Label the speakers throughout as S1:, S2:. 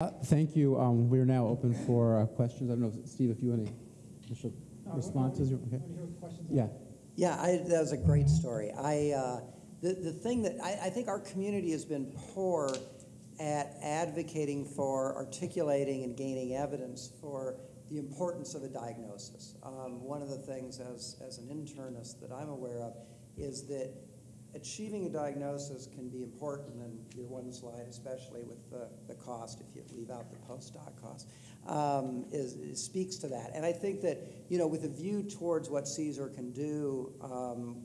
S1: Uh, Thank you. Um, We're now open for uh, questions. I don't know, if- Steve, if you want to initial responses? Okay. Yeah.
S2: Yeah, I, that was a great story. I, uh, the, the thing that I, I think our community has been poor at advocating for articulating and gaining evidence for the importance of a diagnosis. Um, one of the things as, as an internist that I'm aware of is that achieving a diagnosis can be important, and your one slide, especially with the, the cost, if you leave out the postdoc cost, um, is, is- speaks to that. And I think that, you know, with a view towards what CSER can do um,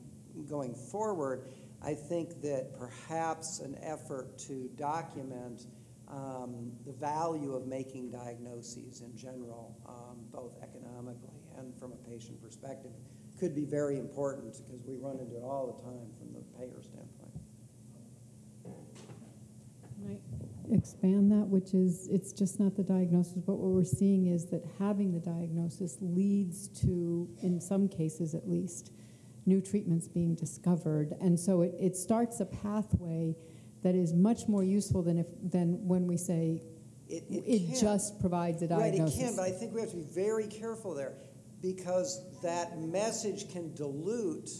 S2: going forward, I think that perhaps an effort to document um, the value of making diagnoses in general, um, both economically and from a patient perspective, could be very important because we run into it all the time from the payer standpoint.
S3: Can I expand that, which is, it's just not the diagnosis, but what we're seeing is that having the diagnosis leads to, in some cases at least, new treatments being discovered. And so it, it starts a pathway that is much more useful than if, than when we say,
S2: It,
S3: it
S2: can.
S3: just provides a
S2: Right,
S3: diagnosis.
S2: it can, but I think we have to be very careful there because that message can dilute,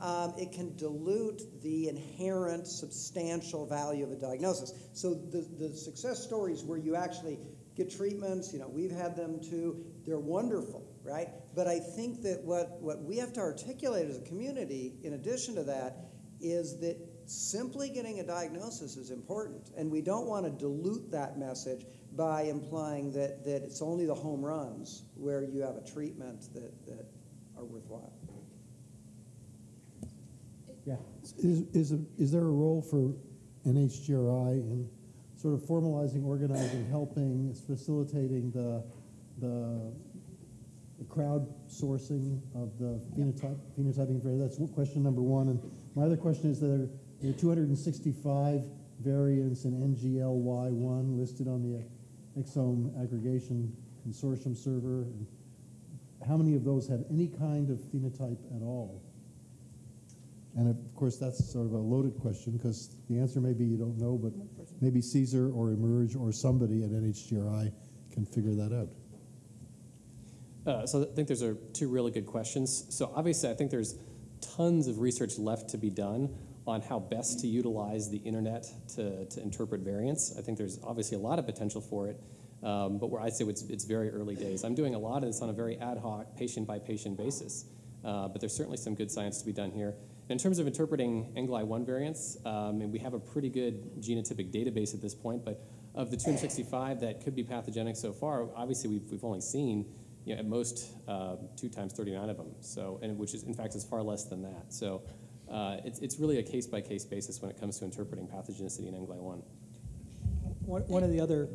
S2: um, it can dilute the inherent substantial value of a diagnosis. So the, the success stories where you actually get treatments, you know, we've had them too, they're wonderful, right? But I think that what, what we have to articulate as a community, in addition to that, is that simply getting a diagnosis is important. And we don't want to dilute that message by implying that, that it's only the home runs where you have a treatment that, that are worthwhile.
S1: Yeah.
S4: Is, is, is there a role for NHGRI in sort of formalizing, organizing, helping, facilitating the, the, the crowdsourcing of the phenotype, phenotyping for, that's question number one. And my other question is that there are 265 variants in NGLY1 listed on the exome aggregation consortium server. How many of those have any kind of phenotype at all? And of course, that's sort of a loaded question because the answer may be you don't know, but maybe CSER or eMERGE or somebody at NHGRI can figure that out.
S5: Uh, so I think those are two really good questions. So obviously, I think there's tons of research left to be done on how best to utilize the internet to, to interpret variants. I think there's obviously a lot of potential for it, um, but where I'd say it's, it's very early days. I'm doing a lot of this on a very ad hoc, patient by patient basis, uh, but there's certainly some good science to be done here. In terms of interpreting NGLY1 variants, um, and we have a pretty good genotypic database at this point, but of the 265 that could be pathogenic so far, obviously we've, we've only seen you know, at most uh, two times 39 of them, so, and which is, in fact, is far less than that. So uh, it's, it's really a case-by-case basis when it comes to interpreting pathogenicity in NGLY1.
S6: One, one of the other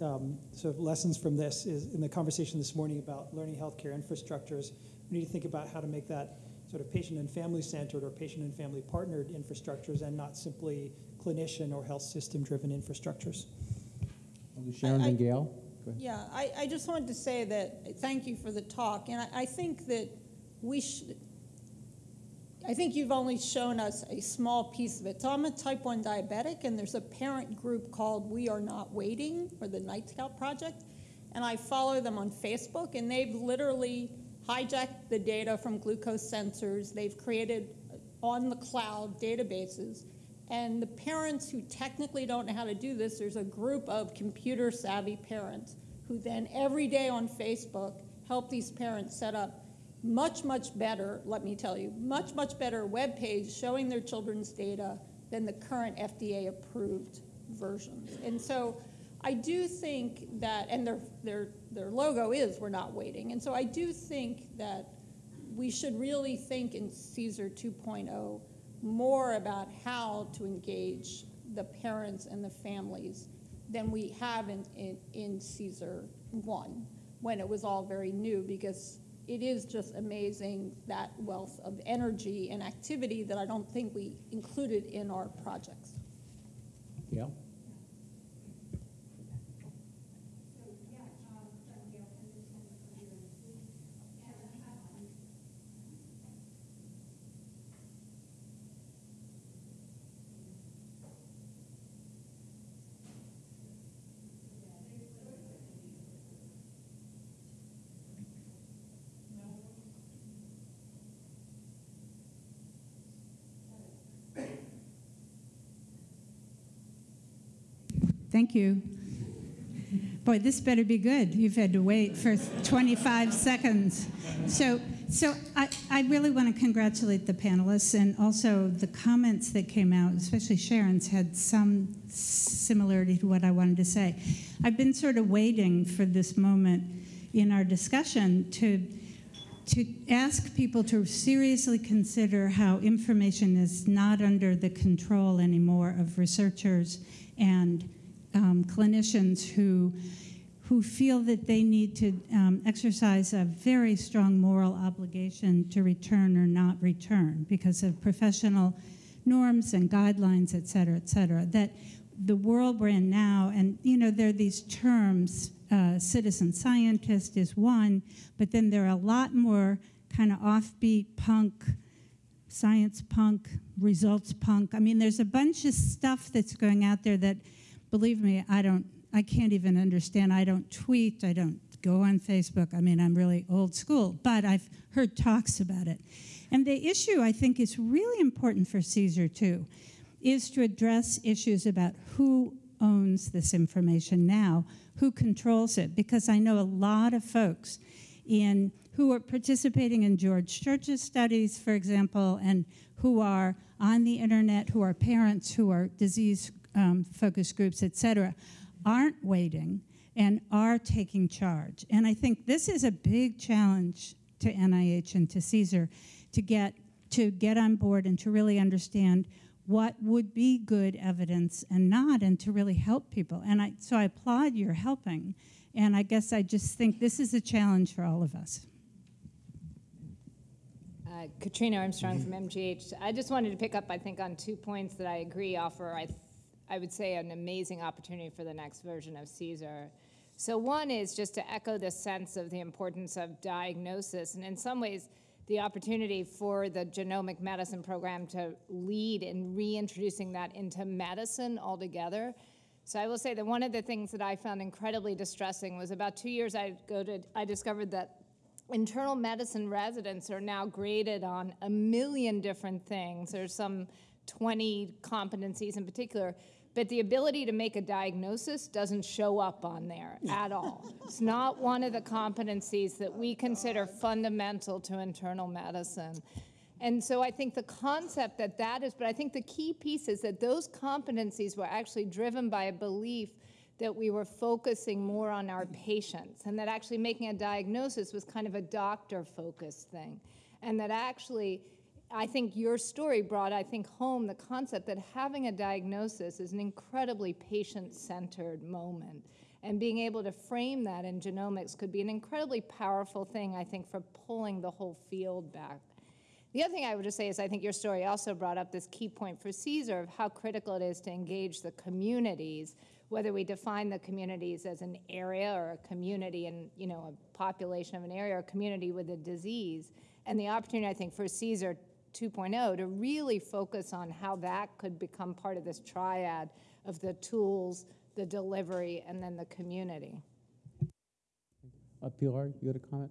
S6: um, sort of lessons from this is in the conversation this morning about learning healthcare infrastructures, we need to think about how to make that sort of patient and family centered or patient and family partnered infrastructures and not simply clinician or health system driven infrastructures.
S1: Sharon
S7: I-
S1: and Gail?
S7: Yeah, I, I just wanted to say that, thank you for the talk, and I, I think that we should, I think you've only shown us a small piece of it. So I'm a type 1 diabetic, and there's a parent group called We Are Not Waiting, or the Nightscout Project, and I follow them on Facebook, and they've literally hijacked the data from glucose sensors. They've created on the cloud databases. And the parents who technically don't know how to do this, there's a group of computer savvy parents who then every day on Facebook help these parents set up much, much better, let me tell you, much, much better web page showing their children's data than the current FDA approved versions. And so I do think that, and their, their, their logo is We're Not Waiting. And so I do think that we should really think in CSER 2.0 more about how to engage the parents and the families than we have in, in, in CSER 1 when it was all very new because it is just amazing that wealth of energy and activity that I don't think we included in our projects.
S1: Gail?
S8: Thank you. Boy, this better be good. You've had to wait for 25 seconds. So, so I, I really want to congratulate the panelists and also the comments that came out, especially Sharon's, had some similarity to what I wanted to say. I've been sort of waiting for this moment in our discussion to to ask people to seriously consider how information is not under the control anymore of researchers and um, clinicians who who feel that they need to um, exercise a very strong moral obligation to return or not return because of professional norms and guidelines, et cetera, et cetera. That the world we're in now, and you know, there are these terms uh, citizen scientist is one, but then there are a lot more kind of offbeat punk, science punk, results punk. I mean, there's a bunch of stuff that's going out there that, believe me, I don't, I can't even understand. I don't tweet, I don't go on Facebook. I mean, I'm really old school, but I've heard talks about it. And the issue I think is really important for CSER too, is to address issues about who owns this information now, who controls it, because I know a lot of folks in who are participating in George Church's studies, for example, and who are on the internet, who are parents, who are disease um, focus groups, et cetera, aren't waiting and are taking charge. And I think this is a big challenge to NIH and to CSER to get to get on board and to really understand what would be good evidence and not, and to really help people. And I, so I applaud your helping. And I guess I just think this is a challenge for all of us.
S9: Uh, Katrina Armstrong from MGH. I just wanted to pick up, I think, on two points that I agree offer, I, I would say, an amazing opportunity for the next version of CSER. So one is just to echo the sense of the importance of diagnosis, and in some ways, the opportunity for the genomic medicine program to lead in reintroducing that into medicine altogether. So I will say that one of the things that I found incredibly distressing was about two years ago, to, I discovered that internal medicine residents are now graded on a million different things. There's some 20 competencies in particular but the ability to make a diagnosis doesn't show up on there at all. It's not one of the competencies that we consider fundamental to internal medicine. And so I think the concept that that is, but I think the key piece is that those competencies were actually driven by a belief that we were focusing more on our patients and that actually making a diagnosis was kind of a doctor focused thing. And that actually I think your story brought, I think, home the concept that having a diagnosis is an incredibly patient centered moment. And being able to frame that in genomics could be an incredibly powerful thing, I think, for pulling the whole field back. The other thing I would just say is I think your story also brought up this key point for CSER of how critical it is to engage the communities, whether we define the communities as an area or a community and you know a population of an area or a community with a disease. And the opportunity, I think, for CSER 2.0 to really focus on how that could become part of this triad of the tools, the delivery, and then the community.
S1: Uh, Pilar, you had a comment?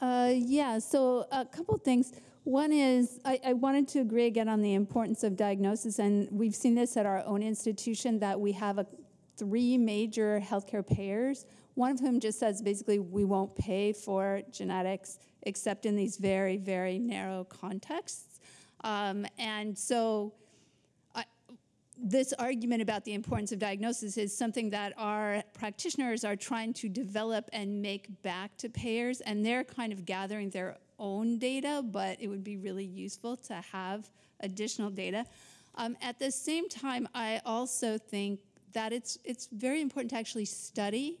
S10: Uh, yeah, so a couple things. One is I, I, wanted to agree again on the importance of diagnosis, and we've seen this at our own institution that we have a, three major healthcare payers. One of whom just says basically we won't pay for genetics except in these very, very narrow contexts. Um, and so I, this argument about the importance of diagnosis is something that our practitioners are trying to develop and make back to payers, and they're kind of gathering their own data, but it would be really useful to have additional data. Um, at the same time, I also think that it's, it's very important to actually study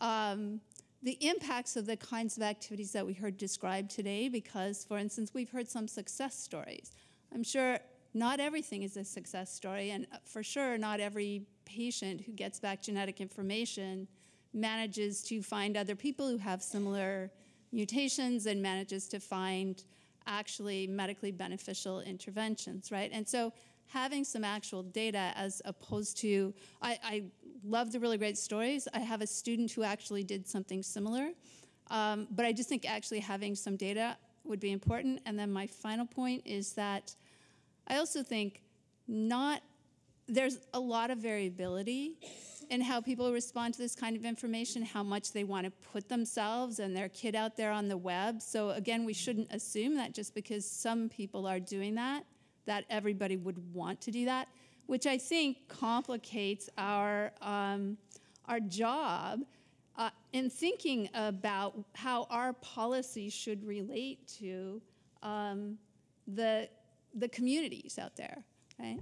S10: um, the impacts of the kinds of activities that we heard described today because, for instance, we've heard some success stories. I'm sure not everything is a success story, and for sure, not every patient who gets back genetic information manages to find other people who have similar mutations and manages to find actually medically beneficial interventions, right? And so having some actual data as opposed to, I, I love the really great stories. I have a student who actually did something similar. Um, but I just think actually having some data would be important. And then my final point is that I also think not there's a lot of variability in how people respond to this kind of information, how much they want to put themselves and their kid out there on the web. So again, we shouldn't assume that just because some people are doing that, that everybody would want to do that, which I think complicates our um, our job uh, in thinking about how our policies should relate to um, the the communities out there, right?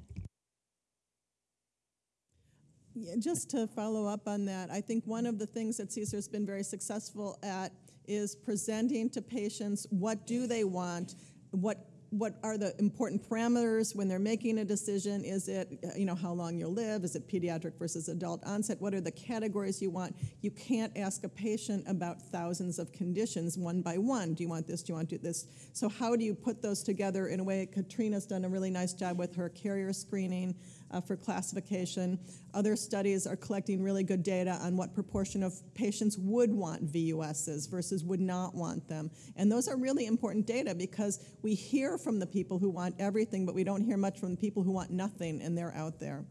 S11: Yeah, just to follow up on that, I think one of the things that CSER's been very successful at is presenting to patients what do they want, what what are the important parameters when they're making a decision? Is it, you know, how long you'll live? Is it pediatric versus adult onset? What are the categories you want? You can't ask a patient about thousands of conditions one by one. Do you want this? Do you want to do this? So how do you put those together in a way? Katrina's done a really nice job with her carrier screening uh, for classification. Other studies are collecting really good data on what proportion of patients would want VUSs versus would not want them. And those are really important data because we hear from the people who want everything, but we don't hear much from the people who want nothing, and they're out there.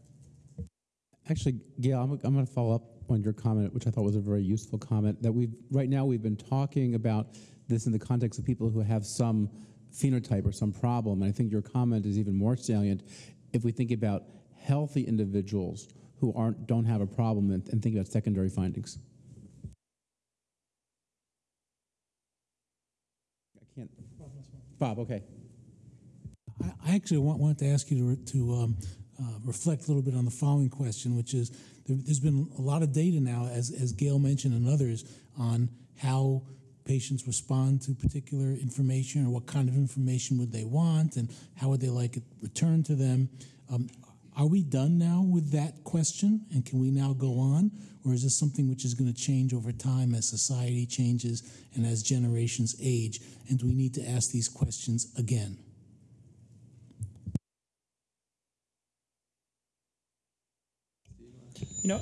S1: Actually, Gail, I'm, I'm going to follow up on your comment, which I thought was a very useful comment. That we've right now we've been talking about this in the context of people who have some phenotype or some problem, and I think your comment is even more salient if we think about healthy individuals who aren't don't have a problem and, and think about secondary findings. I can't. Bob, okay.
S12: I, I actually want, wanted to ask you to, to um, uh, reflect a little bit on the following question, which is there, has been a lot of data now, as, as Gail mentioned and others, on how patients respond to particular information or what kind of information would they want and how would they like it returned to them. Um, are we done now with that question and can we now go on? Or is this something which is going to change over time as society changes and as generations age? And do we need to ask these questions again?
S6: You know,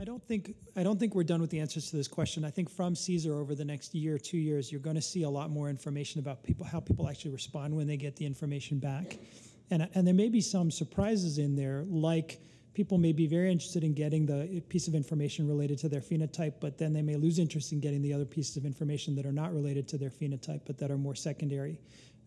S6: I don't think I don't think we're done with the answers to this question. I think from CSER over the next year, two years, you're going to see a lot more information about people, how people actually respond when they get the information back, and and there may be some surprises in there, like people may be very interested in getting the piece of information related to their phenotype, but then they may lose interest in getting the other pieces of information that are not related to their phenotype, but that are more secondary.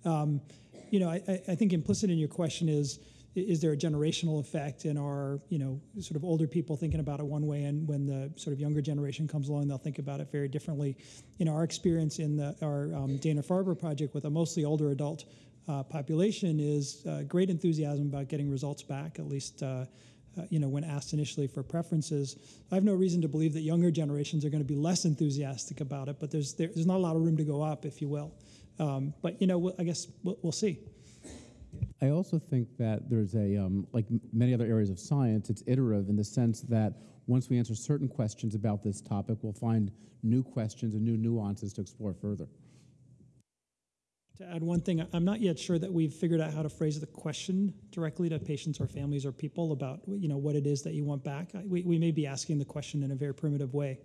S6: Um, you know, I, I think implicit in your question is is there a generational effect in our, you know, sort of older people thinking about it one way, and when the sort of younger generation comes along, they'll think about it very differently. Know, our experience in the, our um, Dana-Farber project with a mostly older adult uh, population is uh, great enthusiasm about getting results back, at least. Uh, uh, you know, when asked initially for preferences, I have no reason to believe that younger generations are going to be less enthusiastic about it. But there's there's not a lot of room to go up, if you will. Um, but you know, I guess we'll, we'll see.
S1: I also think that there's a, um, like many other areas of science, it's iterative in the sense that once we answer certain questions about this topic, we'll find new questions and new nuances to explore further.
S6: To add one thing, I'm not yet sure that we've figured out how to phrase the question directly to patients or families or people about you know what it is that you want back. We, we may be asking the question in a very primitive way.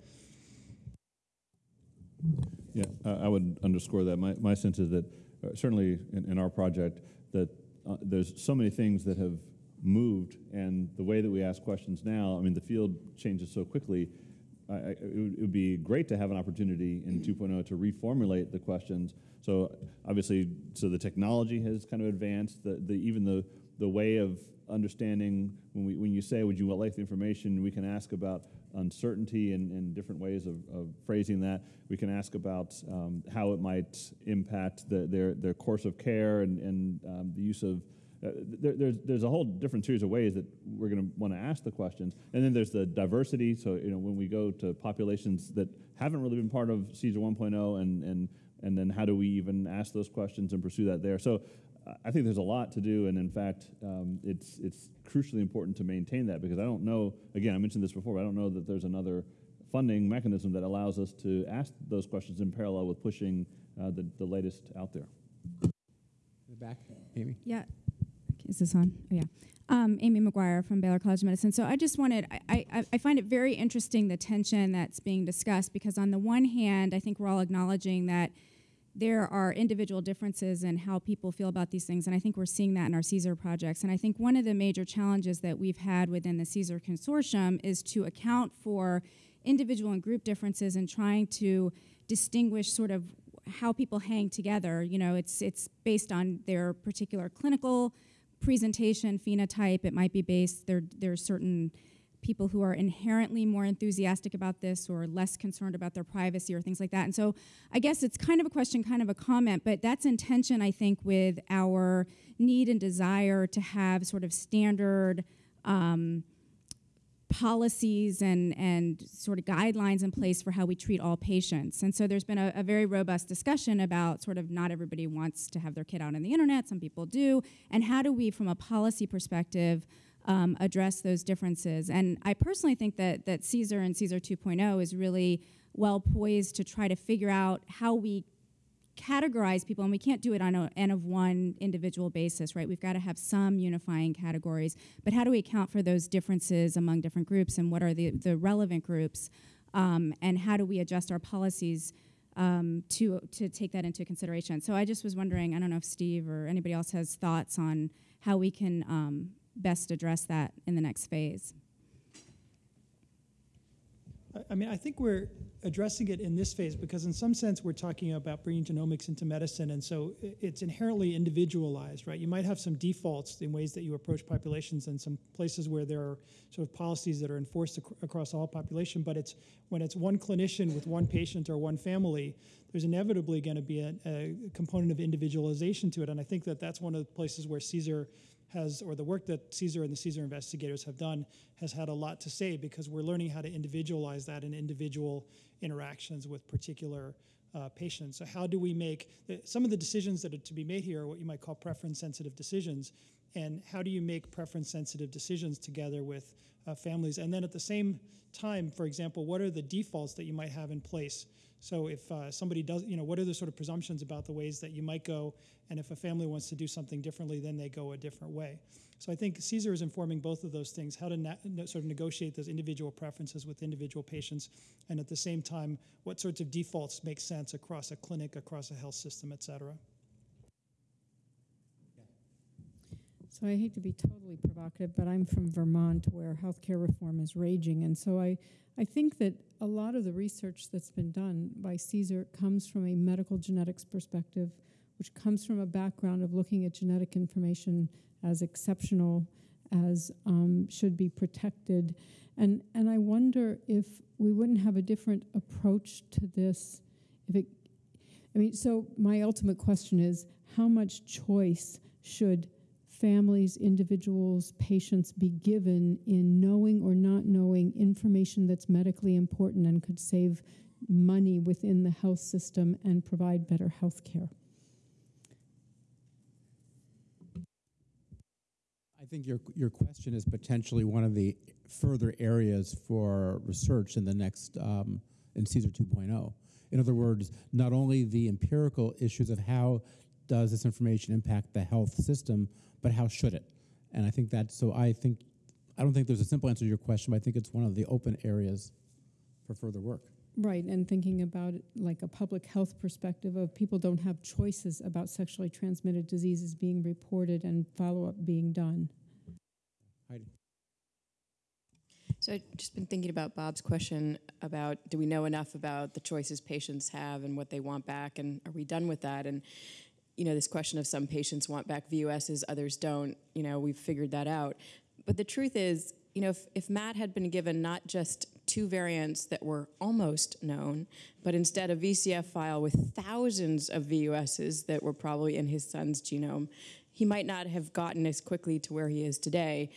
S13: Yeah, I would underscore that. My, my sense is that uh, certainly in, in, our project that uh, there's so many things that have moved, and the way that we ask questions now, I mean, the field changes so quickly. I, it, would, it, would, be great to have an opportunity in 2.0 to reformulate the questions. So obviously, so the technology has kind of advanced. The, the even the the way of understanding when we when you say, "Would you like the information?" We can ask about uncertainty and, and different ways of, of, phrasing that. We can ask about um, how it might impact the, their, their course of care and, and um, the use of. Uh, there, there's, there's a whole different series of ways that we're going to want to ask the questions. And then there's the diversity. So, you know, when we go to populations that haven't really been part of CSER 1.0 and, and, and then how do we even ask those questions and pursue that there? So I think there's a lot to do, and in fact, um, it's it's crucially important to maintain that because I don't know. Again, I mentioned this before. But I don't know that there's another funding mechanism that allows us to ask those questions in parallel with pushing uh, the the latest out there.
S1: In the back, Amy.
S14: Yeah, is this on? Oh, yeah. Um, Amy McGuire from Baylor College of Medicine. So I just wanted, I, I, I, find it very interesting the tension that's being discussed because on the one hand, I think we're all acknowledging that there are individual differences in how people feel about these things, and I think we're seeing that in our CSER projects. And I think one of the major challenges that we've had within the CSER consortium is to account for individual and group differences and trying to distinguish sort of how people hang together. You know, it's it's based on their particular clinical presentation phenotype. It might be based there. there are certain people who are inherently more enthusiastic about this or less concerned about their privacy or things like that. And so I guess it's kind of a question, kind of a comment, but that's intention, I think, with our need and desire to have sort of standard um, policies and, and sort of guidelines in place for how we treat all patients. And so there's been a, a, very robust discussion about sort of not everybody wants to have their kid out on the internet, some people do, and how do we, from a policy perspective, um, address those differences. And I personally think that, that CSER and CSER 2.0 is really well poised to try to figure out how we categorize people, and we can't do it on an of one individual basis, right? We've got to have some unifying categories. But how do we account for those differences among different groups, and what are the, the relevant groups? Um, and how do we adjust our policies um, to, to take that into consideration? So I just was wondering, I don't know if Steve or anybody else has thoughts on how we can um, best address that in the next phase.
S6: I mean, I think we're addressing it in this phase because, in some sense, we're talking about bringing genomics into medicine, and so it's inherently individualized, right? You might have some defaults in ways that you approach populations, and some places where there are sort of policies that are enforced ac across all population. But it's when it's one clinician with one patient or one family, there's inevitably going to be a, a component of individualization to it, and I think that that's one of the places where CSER has, or the work that CSER and the CSER investigators have done, has had a lot to say because we're learning how to individualize that in individual interactions with particular uh, patients. So how do we make the, some of the decisions that are to be made here are what you might call preference-sensitive decisions, and how do you make preference-sensitive decisions together with uh, families? And then at the same time, for example, what are the defaults that you might have in place? So if uh, somebody does, you know, what are the sort of presumptions about the ways that you might go, and if a family wants to do something differently, then they go a different way. So I think CSER is informing both of those things, how to sort of negotiate those individual preferences with individual patients, and at the same time, what sorts of defaults make sense across a clinic, across a health system, et cetera.
S3: So I hate to be totally provocative, but I'm from Vermont where healthcare reform is raging. And so I, I think that a lot of the research that's been done by CSER comes from a medical genetics perspective, which comes from a background of looking at genetic information as exceptional, as um, should be protected. And, and I wonder if we wouldn't have a different approach to this if it, I mean, so my ultimate question is how much choice should families, individuals, patients be given in knowing or not knowing information that's medically important and could save money within the health system and provide better health care?
S1: I think your, your question is potentially one of the further areas for research in the next, um, in CSER 2.0. In other words, not only the empirical issues of how does this information impact the health system, but how should it? And I think that, so I think, I don't think there's a simple answer to your question, but I think it's one of the open areas for further work.
S3: Right, and thinking about it like a public health perspective of people don't have choices about sexually transmitted diseases being reported and follow up being done.
S1: Heidi.
S15: So I've just been thinking about Bob's question about do we know enough about the choices patients have and what they want back, and are we done with that? And you know, this question of some patients want back VUSs, others don't, you know, we've figured that out. But the truth is, you know, if, if Matt had been given not just two variants that were almost known, but instead a VCF file with thousands of VUSs that were probably in his son's genome, he might not have gotten as quickly to where he is today.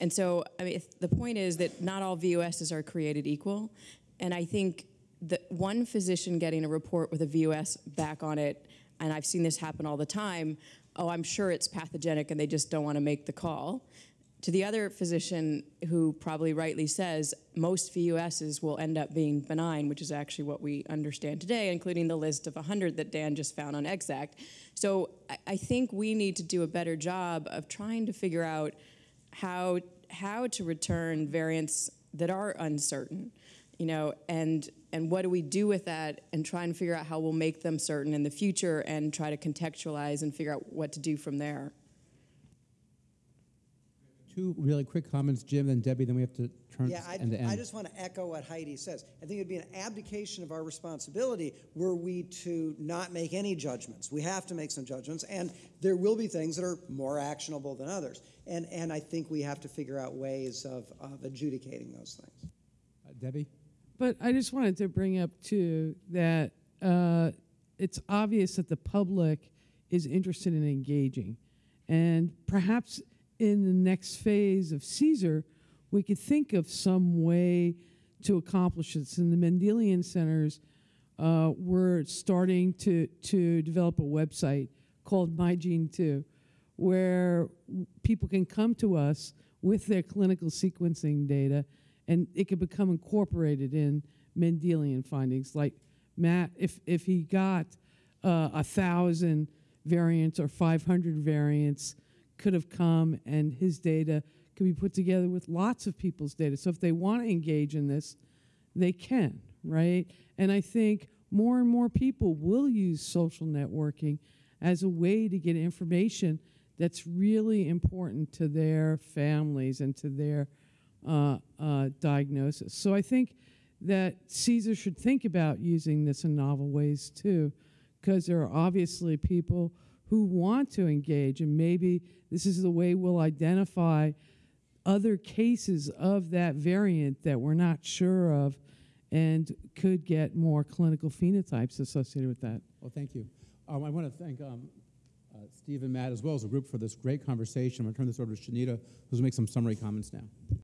S15: And so, I mean, the point is that not all VUSs are created equal. And I think that one physician getting a report with a VUS back on it and I've seen this happen all the time, oh, I'm sure it's pathogenic and they just don't want to make the call. To the other physician who probably rightly says most VUSs will end up being benign, which is actually what we understand today, including the list of 100 that Dan just found on ExAC. So I think we need to do a better job of trying to figure out how, how to return variants that are uncertain you know, and and what do we do with that and try and figure out how we'll make them certain in the future and try to contextualize and figure out what to do from there.
S1: Two really quick comments, Jim, then Debbie, then we have to turn
S2: Yeah, I,
S1: end to end.
S2: I just want to echo what Heidi says. I think it'd be an abdication of our responsibility were we to not make any judgments. We have to make some judgments, and there will be things that are more actionable than others. And, and I think we have to figure out ways of, of adjudicating those things.
S1: Uh, Debbie?
S8: But I just wanted to bring up too that uh, it's obvious that the public is interested in engaging, and perhaps in the next phase of CSER, we could think of some way to accomplish this. In the Mendelian centers, uh, we're starting to to develop a website called MyGene2, where people can come to us with their clinical sequencing data and it could become incorporated in Mendelian findings. Like Matt, if if he got uh, a thousand variants or 500 variants, could have come and his data could be put together with lots of people's data. So if they want to engage in this, they can, right? And I think more and more people will use social networking as a way to get information that's really important to their families and to their uh, uh, diagnosis. So I think that CSER should think about using this in novel ways too, because there are obviously people who want to engage, and maybe this is the way we'll identify other cases of that variant that we're not sure of and could get more clinical phenotypes associated with that.
S1: Well, thank you. Um, I want to thank um, uh, Steve and Matt as well as the group for this great conversation. I'm going to turn this over to Shanita, who's going to make some summary comments now.